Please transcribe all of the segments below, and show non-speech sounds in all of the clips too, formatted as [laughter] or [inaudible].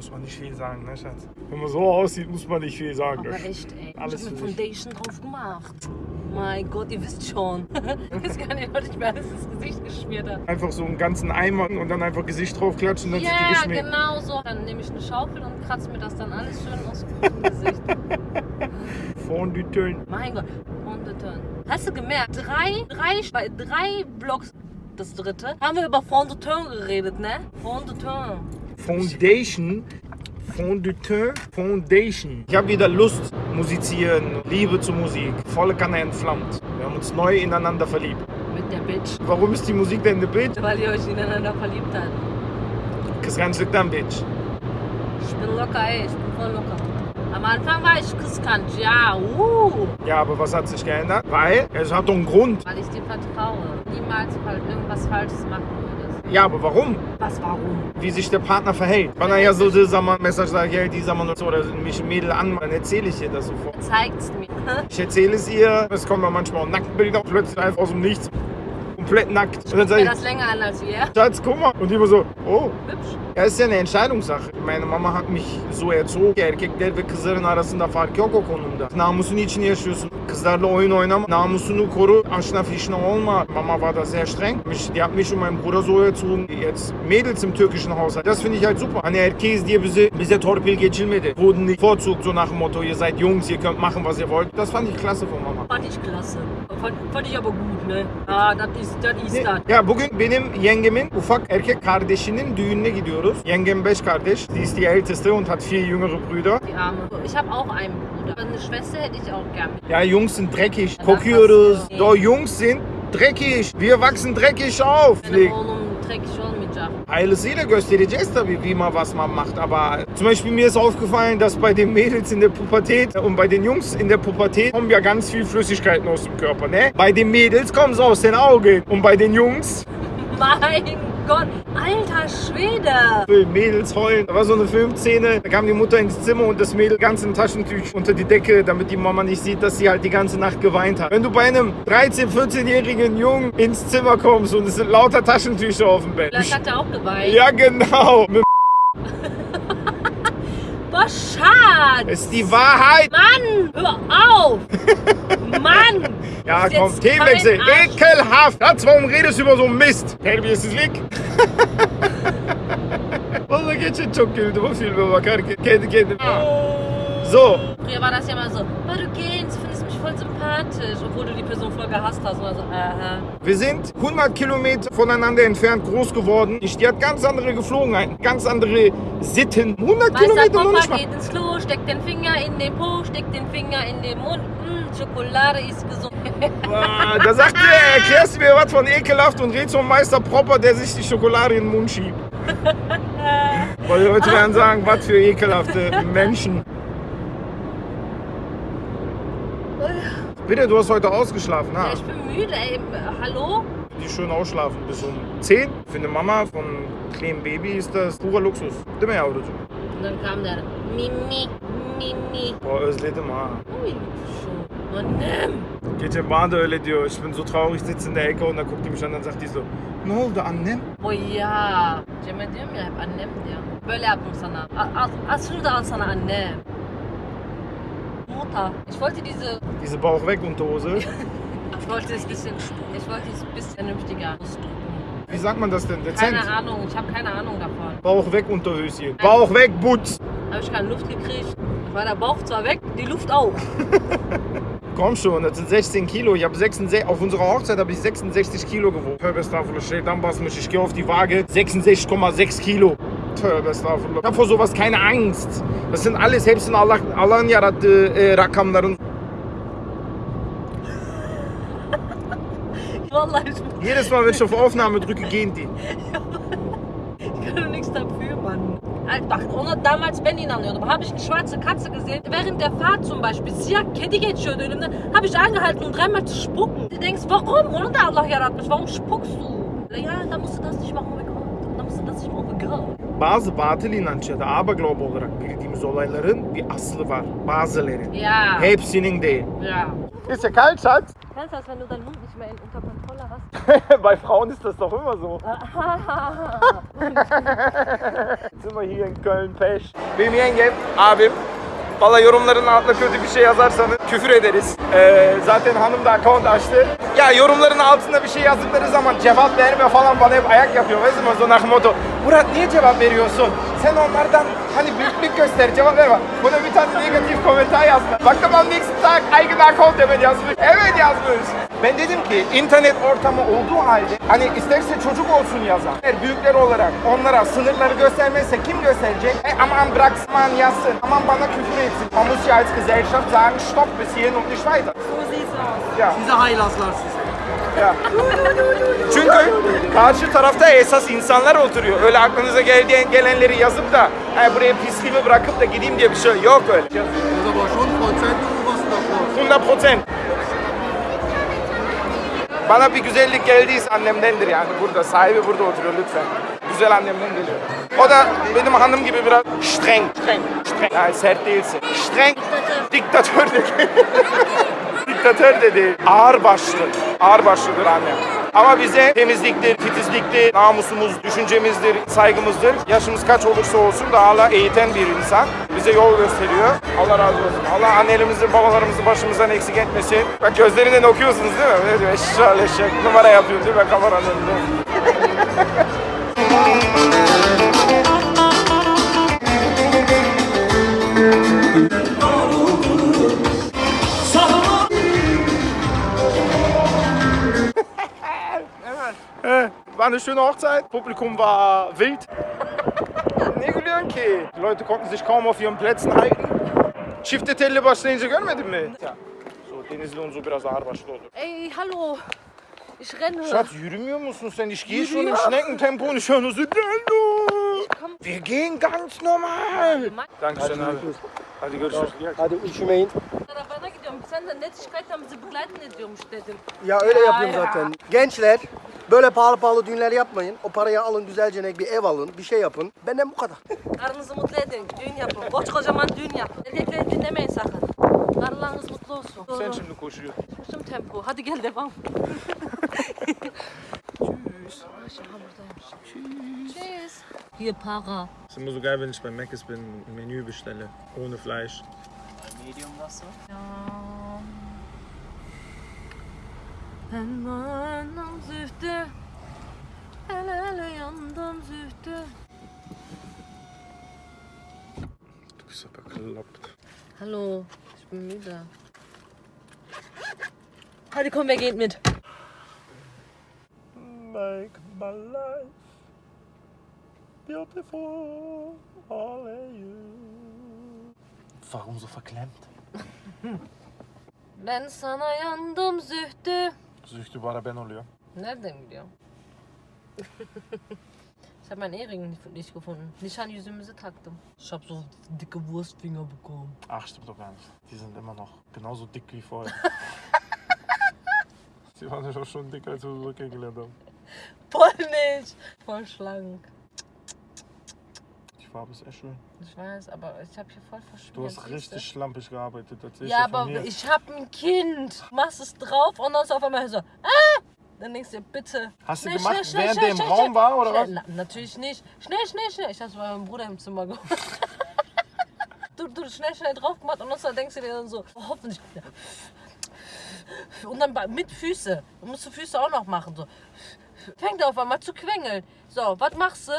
Muss man nicht viel sagen, ne, Schatz? Wenn man so aussieht, muss man nicht viel sagen. Aber echt, ey. Alles ich hab dich. Foundation drauf gemacht. Mein Gott, ihr wisst schon. [laughs] Ich weiß gar nicht, was ich mir alles ins Gesicht geschmiert habe. Einfach so einen ganzen Eimer und dann einfach Gesicht draufklatschen, dann Ja, sind die geschminkt. genau so. Dann nehme ich eine Schaufel und kratze mir das dann alles schön aus dem Gesicht. [laughs] Fondue Teint. Mein Gott, und turn. Hast du gemerkt, drei, drei, drei Blocks, das dritte, haben wir über Fond de Teint geredet, ne? Fond de Teint. Foundation. Fondue Teint. Foundation. Ich habe wieder Lust, musizieren, Liebe zur Musik. Volle Kanne entflammt. Wir haben uns neu ineinander verliebt. Mit der Bitch. Warum ist die Musik denn eine Bitch? Weil ihr euch ineinander verliebt habt. Das ganze liegt am Bitch. Ich bin locker, ey, ich bin voll locker. Am Anfang war ich riskant, ja, uh, Ja, aber was hat sich geändert? Weil es hat doch einen Grund. weil ich dir vertraue. Niemals irgendwas Falsches machen würdest. Ja, aber warum? Was, warum? Wie sich der Partner verhält. Wenn er ja so dieser Mann Message sagt, ja, dieser Mann so, oder mich ein Mädel an, dann erzähle ich ihr das sofort. Zeigt's mir. Ich erzähle es ihr, es kommen manchmal auch Nacktbilder, plötzlich einfach aus dem Nichts. Komplett nackt. Und dann Mir ich, das länger an als wir. Schatz, guck mal. Und die immer so, oh. Hübsch. Ja, ist ja eine Entscheidungssache. Meine Mama hat mich so erzoğu erkekler ve kızların arasında fark yok o konuda. Namusun için yaşıyorsun. Kızlarla oyun oynama. Namusunu koru. Aşna fişne olma. Mama war da sehr streng. Mich, die hat mich und meinen Bruder so erzogen. Jetzt Mädels im türkischen Haushalt. Das finde ich halt super. Hani erkeğiz diye bize, bize torpil geçilmedi. Wurden nicht bevorzugt so nach dem Motto, ihr seid Jungs, ihr könnt machen, was ihr wollt. Das fand ich klasse von Mama. Fand ich klasse. Fand, fand ich aber gut, ne? Ah, das ist, das ist das. Ya bugün benim yengemin ufak erkek kardeşinin düğününe gidiyoruz. Yengem beş kardeş. Sie ist die älteste und hat vier jüngere Brüder. Die Arme. Ich habe auch einen Bruder. Eine Schwester hätte ich auch gern. Ja, Jungs sind dreckig. das Kokuyoruz. Doch, Jungs sind dreckig. Wir wachsen dreckig auf. Benim oğlum dreckig olmayacak. Heilesseele göstereceğiz tabii, wie man was man macht. Aber zum Beispiel mir ist aufgefallen, dass bei den Mädels in der Pubertät und bei den Jungs in der Pubertät kommen ja ganz viel Flüssigkeiten aus dem Körper. Ne? Bei den Mädels kommen sie aus den Augen. Und bei den Jungs, Mein Gott, alter Schwede. Mädels heulen. Da war so eine Filmszene, da kam die Mutter ins Zimmer und das Mädel ganz im Taschentüch unter die Decke, damit die Mama nicht sieht, dass sie halt die ganze Nacht geweint hat. Wenn du bei einem 13-, 14-jährigen Jungen ins Zimmer kommst und es sind lauter Taschentücher auf dem Bett. Vielleicht hat er auch geweint. Ja, genau. [laughs] Boah, Schatz. Das ist die Wahrheit. Mann, hör auf. [laughs] Mann. Ja, ist komm, jetzt Themenwechsel. Ekelhaft. Schatz, warum redest du über so Mist? Terbiyesizlik. Vallahi geçen çok güldüm o filme bakarken. Kendi kendime. So, Früher war das ja mal so, oh, du gehst, du findest mich voll sympathisch, obwohl du die Person voll gehasst hast. Oder so, aha. wir sind 100 Kilometer voneinander entfernt groß geworden. Ich, die hat ganz andere Geflogenheiten, ganz andere Sitten. 100 Meister Kilometer noch nicht Papa mal. geht ins Klo, steckt den Finger in den Po, steckt den Finger in den Mund. Mm, Schokolade ist gesund. Ah, Da sagt er, erklärst du mir was von ekelhaft und redst vom Meister Propper, der sich die Schokolade in den Mund schiebt. Weil die Leute werden sagen, was für ekelhafte Menschen. Bitte, du hast heute ausgeschlafen, Ja, ha? ich bin müde, ey. Hallo? Die schön ausschlafen bis um 10. Für eine Mama von kleinen Baby ist das purer Luxus. Değil mi yavrucuğum? Und dann kam der Mimi, Mimi. Boah, özledim ha. Ui, schon. Annem. Geçen bana da öyle diyor. Ich bin so traurig, sitze in der Ecke und dann guckt die mich an und sagt die so, ne oldu annem? Oh ya. Cem'e diyorum ya hep annem diyor. Böyle yaptım sana. Al, al, şunu da al sana annem. Mutter. Ich wollte diese, Diese Bauch weg Unterhose. [laughs] ich wollte es bisschen, ich wollte es ein bisschen vernünftiger ausdrücken. Wie sagt man das denn? Dezent? Keine Ahnung, ich habe keine Ahnung davon. Bauch weg Unterhöschen. Bauch weg Butz. Habe ich keine Luft gekriegt. War der Bauch zwar weg, die Luft auch. [laughs] Komm schon, das sind 16 Kilo. Ich habe 66, auf unserer Hochzeit habe ich 66 Kilo gewogen. Tövbe estağfurullah şeytan basmış. Ich gehe auf die Waage. 66,6 Kilo. Tövbe. Ich habe vor sowas keine Angst. Das sind alles hepsini Allah, Allah'ın yarattığı e, rakamların. [laughs] Vallahi ich, Jedes Mal, wenn ich auf Aufnahme drücke, gehen die. [laughs] ich kann doch nichts dafür, Mann. Bak ona damals ben inanıyordum. Habe ich eine schwarze Katze gesehen. Während der Fahrt zum Beispiel. Siyah kedi geçiyordu önümden. Habe ich angehalten, um dreimal zu spucken. Du denkst, warum? Onu da Allah yaratmış. Warum spuckst du? Ja, da musst du das nicht machen. oh mein Gott. Da musst du das nicht machen. oh Girl. Bazı batıl inanç ya da aberglaube olarak bildiğimiz olayların bir aslı var. Bazıları. Ja. Hepsinin değil. Ja. Ist ja kalt, Schatz? Kennst du das, wenn du deinen Mund nicht mehr in, unter Kontrolle hast? Was? [laughs] Bei Frauen ist das doch immer so. [laughs] Jetzt [laughs] sind wir hier in Köln-Peş. Benim yengem, abim. Valla yorumların altına kötü bir şey yazarsanız küfür ederiz. Ee, zaten hanım da account açtı. Ya yorumların altında bir şey yazdıkları zaman cevap verme falan bana hep ayak yapıyor. So nach Motto. Murat niye cevap veriyorsun? Sen onlardan hani büyüklük göster cevap verme. Buna bir tane negatif komentar yazdı. Baktım nächsten Tag eigene account hemen yazmış. Evet yazmış. Ben dedim ki internet ortamı olduğu halde hani isterse çocuk olsun yazan. Eğer büyükler olarak onlara sınırları göstermezse kim gösterecek? E, aman bıraksın yazsın. Aman bana küfür etsin. Man muss ja als Gesellschaft sagen, stopp bis hierhin und nicht weiter. So sieht's aus. Ja. Size haylazlar size. Ya. Çünkü karşı tarafta esas insanlar oturuyor. Öyle aklınıza geldiğin gelenleri yazıp da "He, buraya pisliğimi bırakıp da gideyim diye bir şey yok öyle. Davor. 100 prozent. Bana bir güzellik geldiyse annemdendir yani burada. Sahibi burada oturuyor lütfen. Güzel annemden geliyor. O da benim hanım gibi biraz streng. Streng. streng. Yani sert değilsin. Streng. Diktatör dedi. Diktatör dedi. [laughs] Ağır başlı. Ağır başlıdır annem. Ama bize temizliktir, titizliktir, namusumuz, düşüncemizdir, saygımızdır. Yaşımız kaç olursa olsun da hala eğiten bir insan. Bize yol gösteriyor. Allah razı olsun. Allah annelerimizi, babalarımızı başımızdan eksik etmesin. Bak gözlerinden okuyorsunuz değil mi? Ne diyor? Şey, numara yapıyor değil mi kameranın? [laughs] War eine schöne Hochzeit. Publikum war wild. ne gülüyorsun ki? Die Leute konnten sich kaum auf ihren Plätzen halten. Çifte telli başlayınca görmedin mi? So, Denizli und so biraz ağır başlı olur. Ey, hallo. Ich renne. Schatz, yürümüyor musun sen? Ich gehe schon im Schneckentempo und ich höre nur so, Hallo. Wir gehen ganz normal. Dankeschön abi. Hadi görüşürüz. Hadi üşümeyin. Arabana gidiyorum. Sen de netişkaytten bizi begleiten ediyormuş dedim. Ya öyle Ya, yapıyorum ya. zaten. Gençler böyle pahalı pahalı düğünler yapmayın. O parayı alın güzelce bir ev alın, bir şey yapın. Benden bu kadar. Karınızı mutlu edin. Düğün yapın. Koç kocaman düğün yapın. Erkekleri dinlemeyin sakın. Karılarınız mutlu olsun. Sen Doğru. şimdi koşuyorsun. Koştum tempo. Hadi gel devam. Tschüss. Buradaymış. Tschüss. Hier para. Es ist immer so geil, wenn ich bei Mc's bin, ein Menü bestelle. Ohne Fleisch. Ja. Ben vardım zühtü. Hele hele yandım zühtü. Du bist aber bekloppt. Hallo, ich bin müde. Hadi komm, wer geht mit? Make my life beautiful, only you. Warum so verklemmt? Ben sana yandım zühtü. Bana ben oluyor. Nereden biliyorum? ich habe meinen Ehering nicht- nicht gefunden. Nicht an yüzümüzü taktım. Ich habe so dicke Wurstfinger bekommen. Ach, stimmt doch gar nicht. Die sind immer noch genauso dick wie vorher. [laughs] Die waren ja doch schon dicker, als wir so kennengelernt haben. Voll nicht. Voll schlank. Farbe ist echt schön. Ich weiß, aber ich habe hier voll verschmiert. Du hast du? richtig schlampig gearbeitet. Ja, aber mir. ich habe ein Kind. Machst es drauf und dann ist auf einmal so, ah! Dann denkst du dir, bitte. Hast du Schnell, gemacht, schnell, während schnell, der im Raum war, oder was? Na, natürlich nicht. Schnell, schnell, schnell. Ich dachte, es war mein Bruder im Zimmer gemacht. [laughs] du, du schnell, schnell drauf gemacht und dann denkst du dir dann so, oh, hoffentlich. Und dann bei- mit Füße. Du musst die Füße auch noch machen. So. Fängt auf einmal zu quengeln. So, was machst du?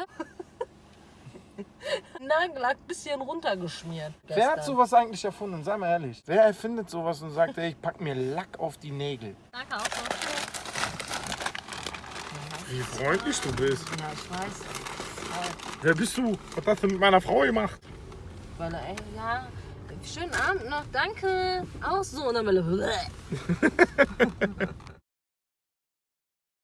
Nagellack bisschen runtergeschmiert. Wer hat gestern. sowas eigentlich erfunden? Sei mal ehrlich. Wer erfindet sowas und sagt, ey, ich pack mir Lack auf die Nägel? Danke auch so. Wie freundlich du bist. Ja, ich weiß. Wer bist du? Was hast du mit meiner Frau gemacht? Weil, ey, ja, schönen Abend noch, danke. Auch so. Und dann will er,